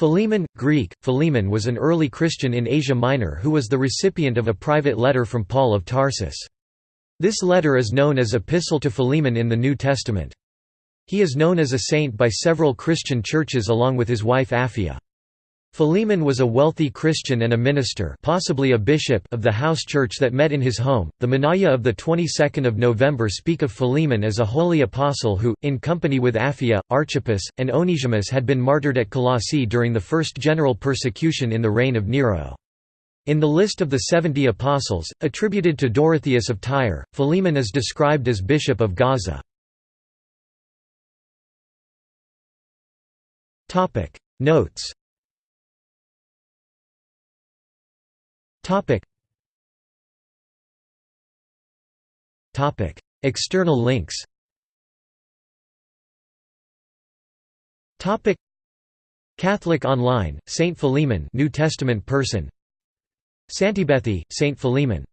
Philemon, Greek, Philemon was an early Christian in Asia Minor who was the recipient of a private letter from Paul of Tarsus. This letter is known as Epistle to Philemon in the New Testament. He is known as a saint by several Christian churches along with his wife Apphia. Philemon was a wealthy Christian and a minister, possibly a bishop of the house church that met in his home. The Menaia of the 22nd of November speak of Philemon as a holy apostle who, in company with Apphia, Archippus, and Onesimus had been martyred at Colossae during the first general persecution in the reign of Nero. In the list of the seventy apostles, attributed to Dorotheus of Tyre, Philemon is described as bishop of Gaza. Notes Topic. Topic. External links Topic. Catholic Online, Saint Philemon New Testament person Santibethy, Saint Philemon